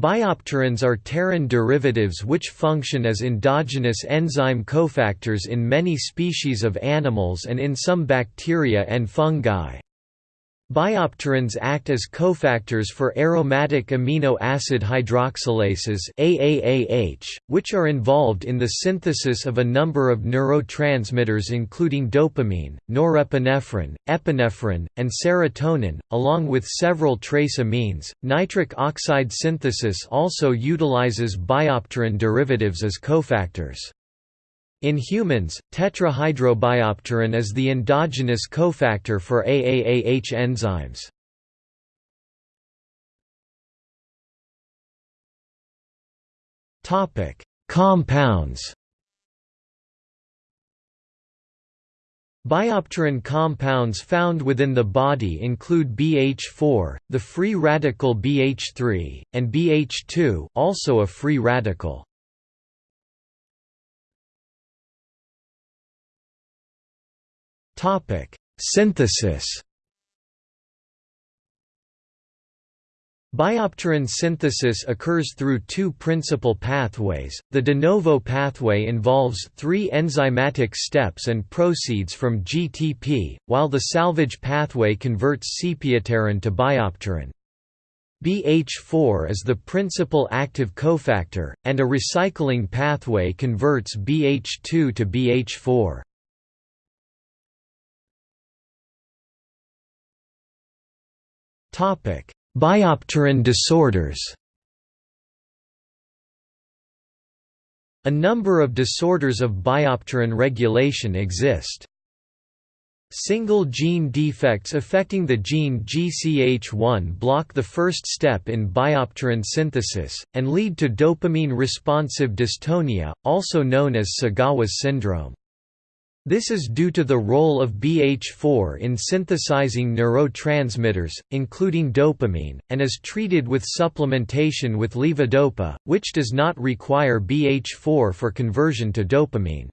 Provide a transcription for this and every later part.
Biopterins are pterin derivatives which function as endogenous enzyme cofactors in many species of animals and in some bacteria and fungi. Biopterins act as cofactors for aromatic amino acid hydroxylases AAAH, which are involved in the synthesis of a number of neurotransmitters including dopamine, norepinephrine, epinephrine, and serotonin, along with several trace amines. Nitric oxide synthesis also utilizes biopterin derivatives as cofactors. In humans, tetrahydrobiopterin is the endogenous cofactor for AAAH enzymes. Topic: Compounds. Biopterin compounds found within the body include BH4, the free radical BH3, and BH2, also a free radical. Topic: Synthesis. Biopterin synthesis occurs through two principal pathways. The de novo pathway involves three enzymatic steps and proceeds from GTP, while the salvage pathway converts sepiapterin to biopterin. BH4 is the principal active cofactor, and a recycling pathway converts BH2 to BH4. Biopterin disorders. A number of disorders of biopterin regulation exist. Single gene defects affecting the gene GCH1 block the first step in biopterin synthesis, and lead to dopamine-responsive dystonia, also known as Segawa's syndrome. This is due to the role of BH4 in synthesizing neurotransmitters, including dopamine, and is treated with supplementation with levodopa, which does not require BH4 for conversion to dopamine.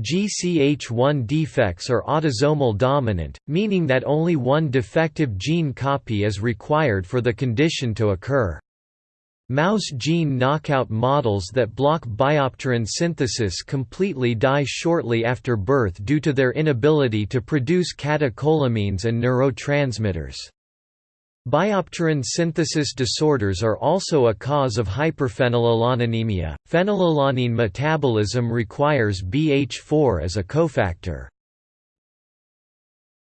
GCH1 defects are autosomal dominant, meaning that only one defective gene copy is required for the condition to occur. Mouse gene knockout models that block biopterin synthesis completely die shortly after birth due to their inability to produce catecholamines and neurotransmitters. Biopterin synthesis disorders are also a cause of hyperphenylalaninemia. Phenylalanine metabolism requires BH4 as a cofactor.